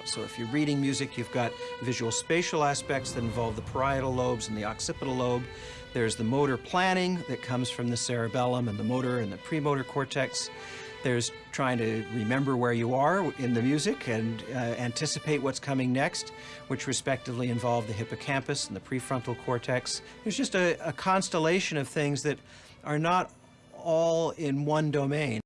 out. So if you're reading music, you've got visual spatial aspects that involve the parietal lobes and the occipital lobe. There's the motor planning that comes from the cerebellum and the motor and the premotor cortex. There's trying to remember where you are in the music and uh, anticipate what's coming next, which respectively involve the hippocampus and the prefrontal cortex. There's just a, a constellation of things that are not all in one domain.